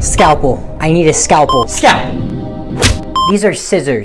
Scalpel. I need a scalpel. Scalpel. These are scissors.